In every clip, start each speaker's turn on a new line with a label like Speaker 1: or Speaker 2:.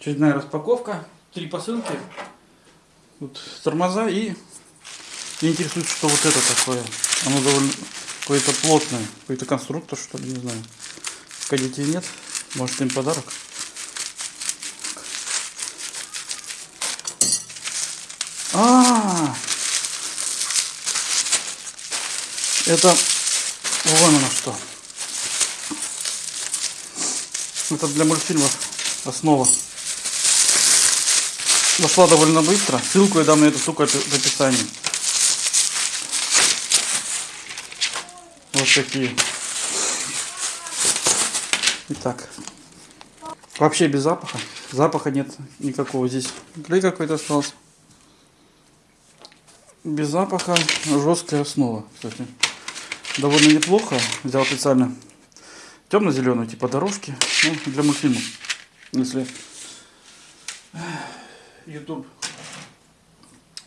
Speaker 1: Очередная распаковка. Три посылки. Вот тормоза и меня интересует, что вот это такое. Оно довольно какое-то плотное. Какой-то конструктор, что ли, не знаю. Пока нет. Может им подарок. А, это вон оно что. Это для мультфильмов основа. Нашла довольно быстро. Ссылку я дам на эту штуку в описании. Вот такие. Итак. Вообще без запаха. Запаха нет никакого здесь. Клей какой-то остался. Без запаха. Жесткая основа, кстати. Довольно неплохо. Взял специально темно-зеленую, типа дорожки. Ну, для мультфильмов. Если YouTube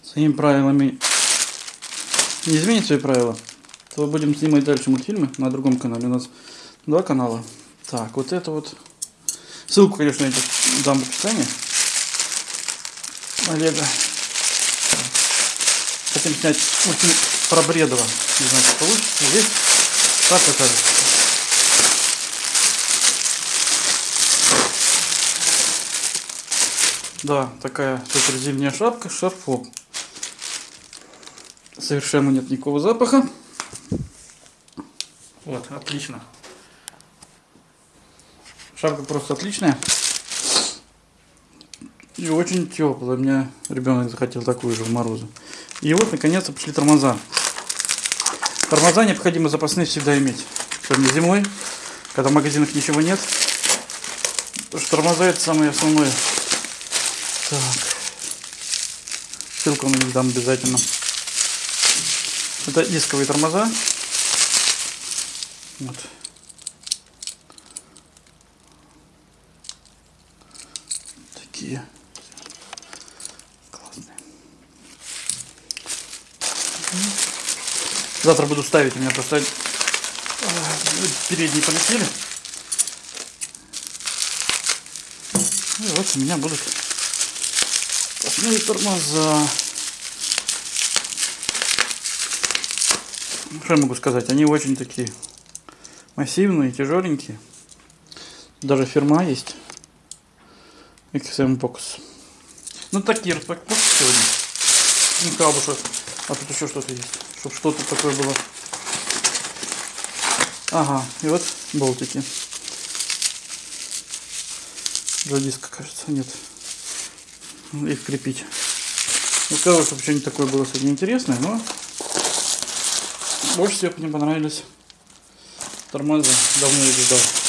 Speaker 1: своими правилами не изменит свои правила, то будем снимать дальше мультфильмы на другом канале. У нас два канала. Так, вот это вот. Ссылку, конечно, я дам в описании. Олега. Хотим снять мультфильм про Бредова. Не знаю, что получится. Здесь так окажется. Да, такая супер зимняя шапка с шарфом. Совершенно нет никакого запаха. Вот, отлично. Шапка просто отличная. И очень теплая. У меня ребенок захотел такую же в морозы. И вот, наконец-то, пошли тормоза. Тормоза необходимо запасные всегда иметь. Особенно зимой, когда в магазинах ничего нет. Потому что тормоза это самое основное. Так. Ссылку на них дам обязательно. Это дисковые тормоза. Вот. Такие. Классные. Завтра буду ставить. У меня просто э, передние полетели. И вот у меня будут Сплошные тормоза. Что я могу сказать? Они очень такие массивные, тяжеленькие. Даже фирма есть. XM Box. Ну такие распаковки сегодня. Бы, что... А тут еще что-то есть. Чтобы что-то такое было. Ага, и вот болтики. Для диска, кажется, нет их крепить. Ну, чтобы что-нибудь такое было сегодня интересное, но больше всего мне понравились тормоза. Давно их ждал.